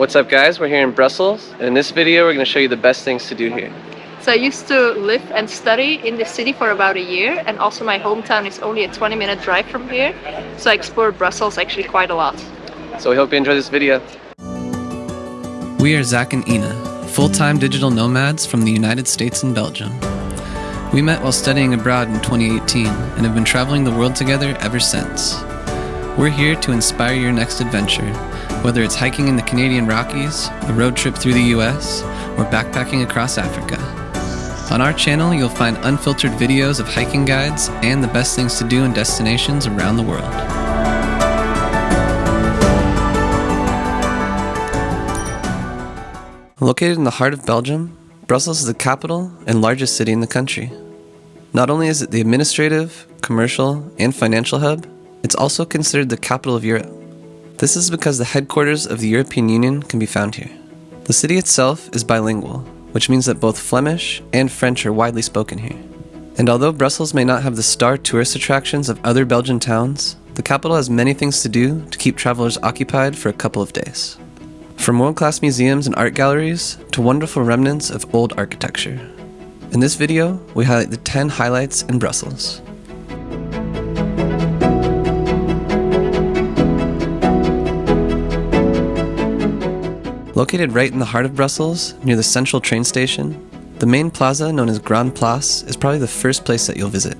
What's up guys, we're here in Brussels and in this video we're going to show you the best things to do here. So I used to live and study in the city for about a year and also my hometown is only a 20 minute drive from here. So I explored Brussels actually quite a lot. So we hope you enjoy this video. We are Zach and Ina, full-time digital nomads from the United States and Belgium. We met while studying abroad in 2018 and have been traveling the world together ever since. We're here to inspire your next adventure, whether it's hiking in the Canadian Rockies, a road trip through the US, or backpacking across Africa. On our channel, you'll find unfiltered videos of hiking guides and the best things to do in destinations around the world. Located in the heart of Belgium, Brussels is the capital and largest city in the country. Not only is it the administrative, commercial, and financial hub, it's also considered the capital of Europe. This is because the headquarters of the European Union can be found here. The city itself is bilingual, which means that both Flemish and French are widely spoken here. And although Brussels may not have the star tourist attractions of other Belgian towns, the capital has many things to do to keep travelers occupied for a couple of days. From world-class museums and art galleries to wonderful remnants of old architecture. In this video, we highlight the 10 highlights in Brussels. Located right in the heart of Brussels, near the central train station, the main plaza known as Grand Place is probably the first place that you'll visit.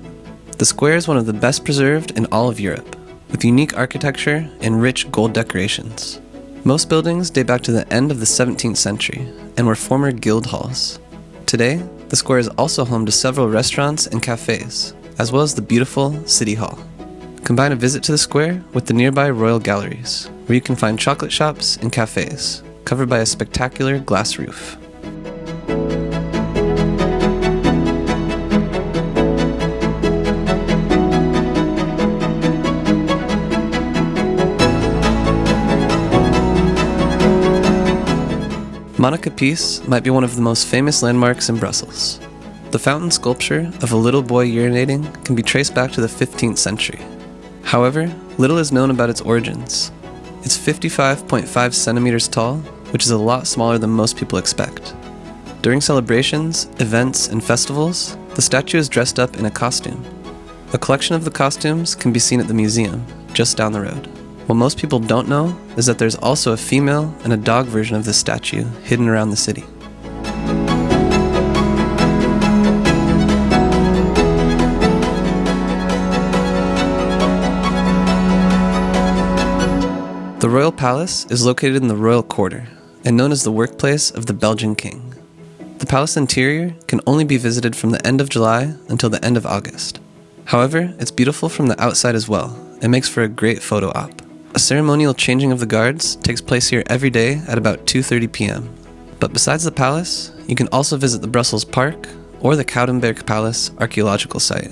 The square is one of the best preserved in all of Europe, with unique architecture and rich gold decorations. Most buildings date back to the end of the 17th century and were former guild halls. Today, the square is also home to several restaurants and cafes, as well as the beautiful City Hall. Combine a visit to the square with the nearby Royal Galleries, where you can find chocolate shops and cafes, covered by a spectacular glass roof. Manneken Pis might be one of the most famous landmarks in Brussels. The fountain sculpture of a little boy urinating can be traced back to the 15th century. However, little is known about its origins. It's 55.5 centimeters tall, which is a lot smaller than most people expect. During celebrations, events, and festivals, the statue is dressed up in a costume. A collection of the costumes can be seen at the museum, just down the road. What most people don't know is that there's also a female and a dog version of this statue hidden around the city. The Royal Palace is located in the Royal Quarter and known as the workplace of the Belgian King. The palace interior can only be visited from the end of July until the end of August. However, it's beautiful from the outside as well and makes for a great photo op. A ceremonial changing of the guards takes place here every day at about 2.30 pm. But besides the palace, you can also visit the Brussels Park or the Koudenberg Palace archaeological site.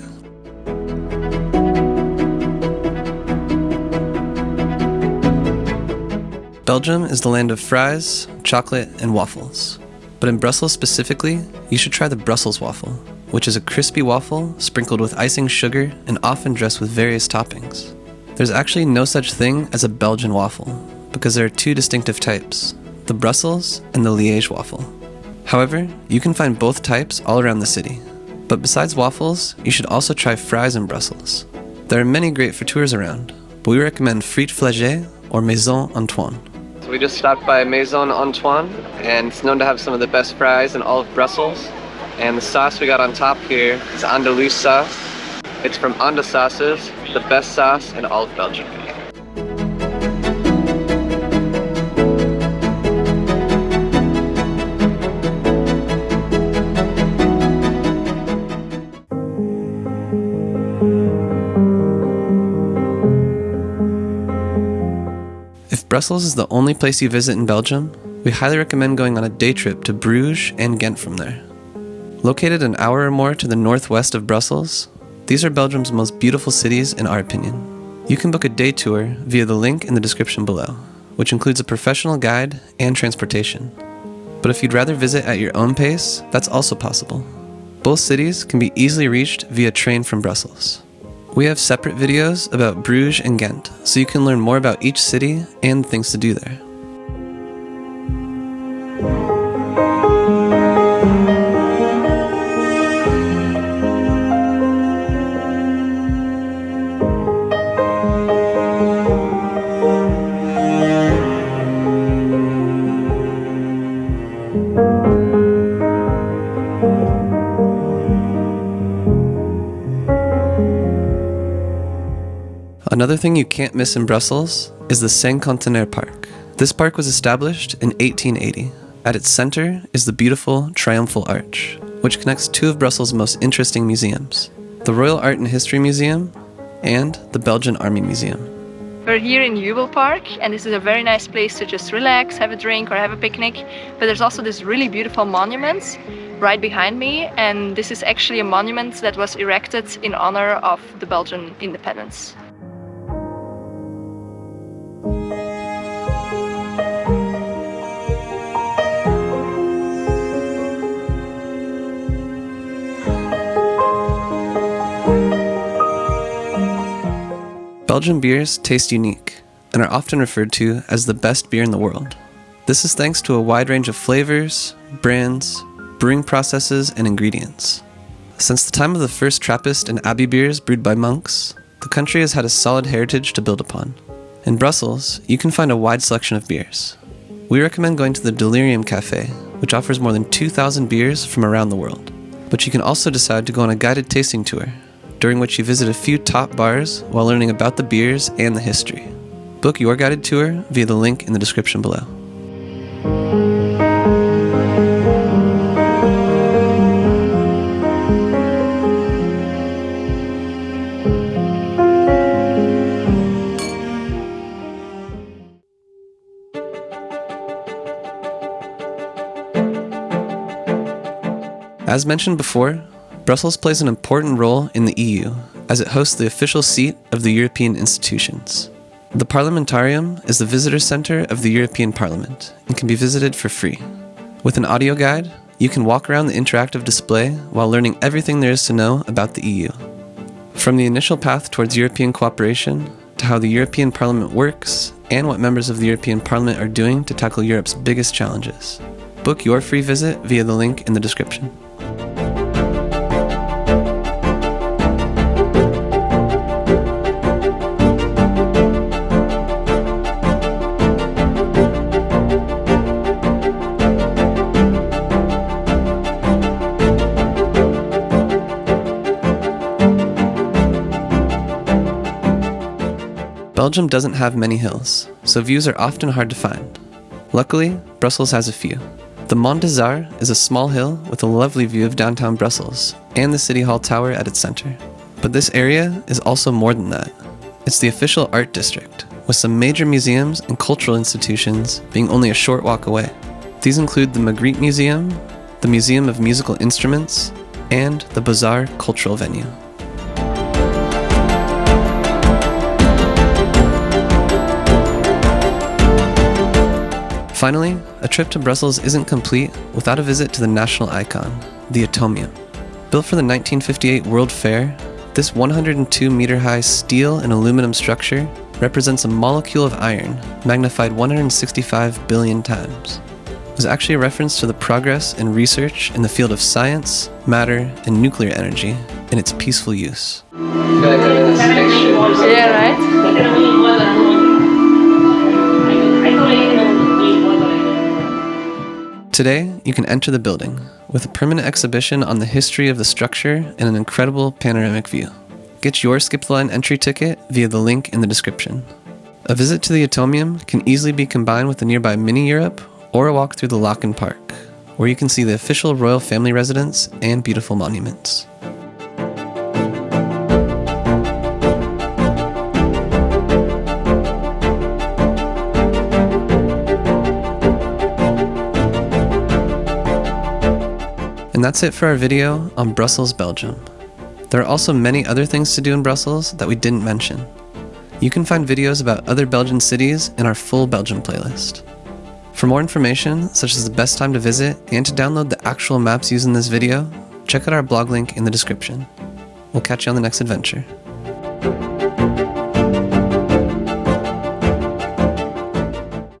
Belgium is the land of fries, chocolate, and waffles. But in Brussels specifically, you should try the Brussels waffle, which is a crispy waffle sprinkled with icing sugar and often dressed with various toppings. There's actually no such thing as a Belgian waffle, because there are two distinctive types, the Brussels and the Liège waffle. However, you can find both types all around the city. But besides waffles, you should also try fries in Brussels. There are many great for tours around, but we recommend Frites Flagey or Maison Antoine. We just stopped by Maison Antoine, and it's known to have some of the best fries in all of Brussels. And the sauce we got on top here is Andalouse sauce. It's from Anda Sauces, the best sauce in all of Belgium. Brussels is the only place you visit in Belgium, we highly recommend going on a day trip to Bruges and Ghent from there. Located an hour or more to the northwest of Brussels, these are Belgium's most beautiful cities in our opinion. You can book a day tour via the link in the description below, which includes a professional guide and transportation. But if you'd rather visit at your own pace, that's also possible. Both cities can be easily reached via train from Brussels. We have separate videos about Bruges and Ghent, so you can learn more about each city and things to do there. Another thing you can't miss in Brussels is the Cinquantenaire Park. This park was established in 1880. At its center is the beautiful Triumphal Arch, which connects two of Brussels' most interesting museums the Royal Art and History Museum and the Belgian Army Museum. We're here in Jubel Park and this is a very nice place to just relax, have a drink or have a picnic. But there's also this really beautiful monument right behind me and this is actually a monument that was erected in honor of the Belgian independence. Belgian beers taste unique and are often referred to as the best beer in the world. This is thanks to a wide range of flavors, brands, brewing processes, and ingredients. Since the time of the first Trappist and Abbey beers brewed by monks, the country has had a solid heritage to build upon. In Brussels, you can find a wide selection of beers. We recommend going to the Delirium Cafe, which offers more than 2,000 beers from around the world. But you can also decide to go on a guided tasting tour during which you visit a few top bars while learning about the beers and the history. Book your guided tour via the link in the description below. As mentioned before, Brussels plays an important role in the EU as it hosts the official seat of the European institutions. The Parliamentarium is the visitor center of the European Parliament and can be visited for free. With an audio guide, you can walk around the interactive display while learning everything there is to know about the EU. From the initial path towards European cooperation to how the European Parliament works and what members of the European Parliament are doing to tackle Europe's biggest challenges. Book your free visit via the link in the description. Belgium doesn't have many hills, so views are often hard to find. Luckily, Brussels has a few. The Mont des Arts is a small hill with a lovely view of downtown Brussels and the City Hall Tower at its center. But this area is also more than that. It's the official art district, with some major museums and cultural institutions being only a short walk away. These include the Magritte Museum, the Museum of Musical Instruments, and the Arts Cultural Venue. Finally, a trip to Brussels isn't complete without a visit to the national icon, the Atomium. Built for the 1958 World Fair, this 102 meter high steel and aluminum structure represents a molecule of iron magnified 165 billion times. It was actually a reference to the progress and research in the field of science, matter, and nuclear energy in its peaceful use. Yeah, right? Today, you can enter the building with a permanent exhibition on the history of the structure and an incredible panoramic view. Get your Skip the Line entry ticket via the link in the description. A visit to the Atomium can easily be combined with the nearby Mini Europe or a walk through the Laeken Park, where you can see the official royal family residence and beautiful monuments. And that's it for our video on Brussels, Belgium. There are also many other things to do in Brussels that we didn't mention. You can find videos about other Belgian cities in our full Belgium playlist. For more information, such as the best time to visit and to download the actual maps used in this video, check out our blog link in the description. We'll catch you on the next adventure.